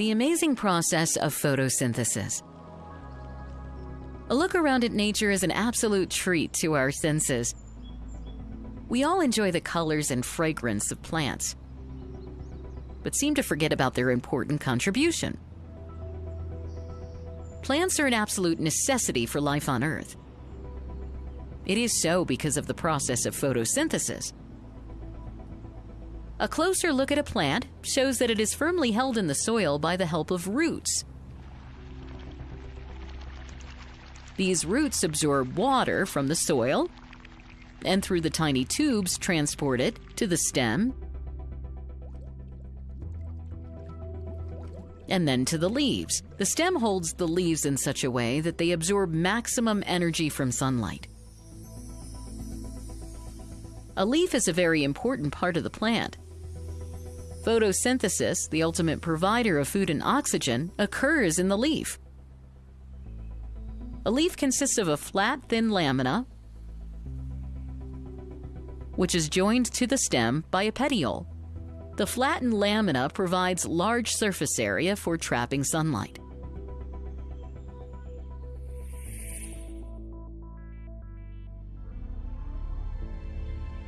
The amazing process of photosynthesis. A look around at nature is an absolute treat to our senses. We all enjoy the colors and fragrance of plants, but seem to forget about their important contribution. Plants are an absolute necessity for life on Earth. It is so because of the process of photosynthesis. A closer look at a plant shows that it is firmly held in the soil by the help of roots. These roots absorb water from the soil and through the tiny tubes transport it to the stem and then to the leaves. The stem holds the leaves in such a way that they absorb maximum energy from sunlight. A leaf is a very important part of the plant. Photosynthesis, the ultimate provider of food and oxygen, occurs in the leaf. A leaf consists of a flat, thin lamina, which is joined to the stem by a petiole. The flattened lamina provides large surface area for trapping sunlight.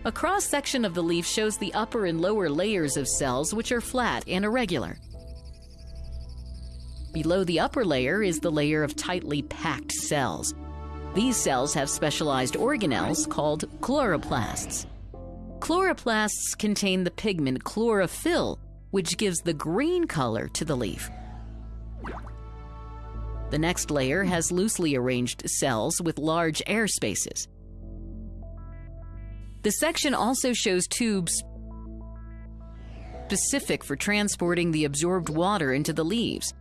A cross-section of the leaf shows the upper and lower layers of cells which are flat and irregular. Below the upper layer is the layer of tightly packed cells. These cells have specialized organelles called chloroplasts. Chloroplasts contain the pigment chlorophyll, which gives the green color to the leaf. The next layer has loosely arranged cells with large air spaces. The section also shows tubes specific for transporting the absorbed water into the leaves.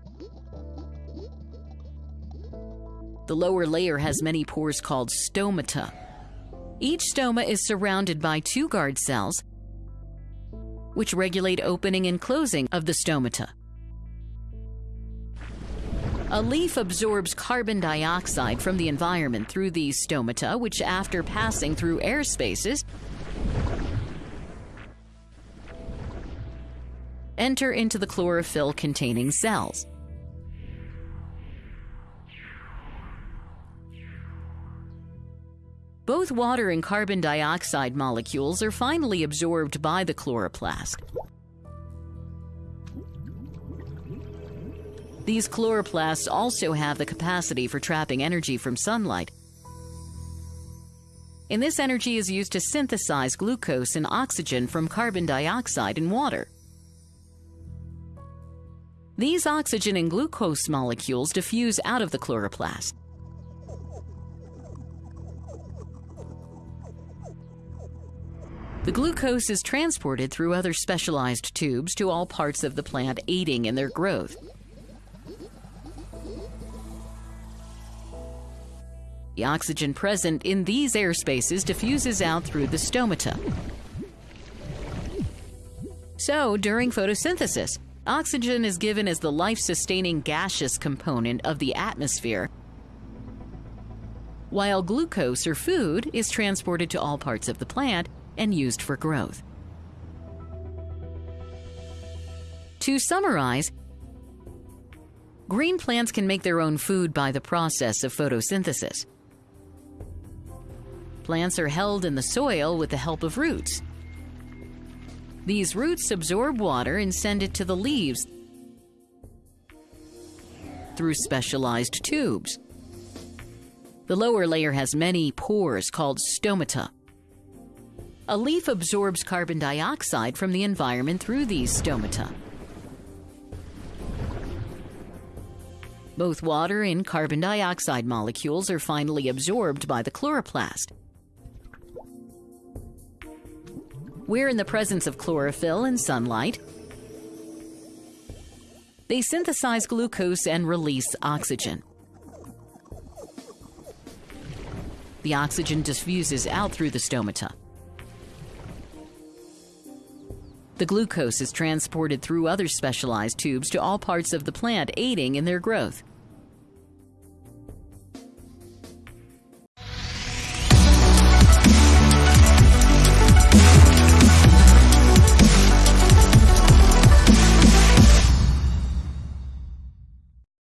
The lower layer has many pores called stomata. Each stoma is surrounded by two guard cells, which regulate opening and closing of the stomata. A leaf absorbs carbon dioxide from the environment through these stomata, which after passing through air spaces, enter into the chlorophyll containing cells. Both water and carbon dioxide molecules are finally absorbed by the chloroplast. These chloroplasts also have the capacity for trapping energy from sunlight. And this energy is used to synthesize glucose and oxygen from carbon dioxide and water. These oxygen and glucose molecules diffuse out of the chloroplast. The glucose is transported through other specialized tubes to all parts of the plant, aiding in their growth. The oxygen present in these air spaces diffuses out through the stomata. So, during photosynthesis, oxygen is given as the life-sustaining gaseous component of the atmosphere, while glucose or food is transported to all parts of the plant and used for growth. To summarize, green plants can make their own food by the process of photosynthesis. Plants are held in the soil with the help of roots. These roots absorb water and send it to the leaves through specialized tubes. The lower layer has many pores called stomata. A leaf absorbs carbon dioxide from the environment through these stomata. Both water and carbon dioxide molecules are finally absorbed by the chloroplast. We're in the presence of chlorophyll and sunlight. They synthesize glucose and release oxygen. The oxygen diffuses out through the stomata. The glucose is transported through other specialized tubes to all parts of the plant, aiding in their growth.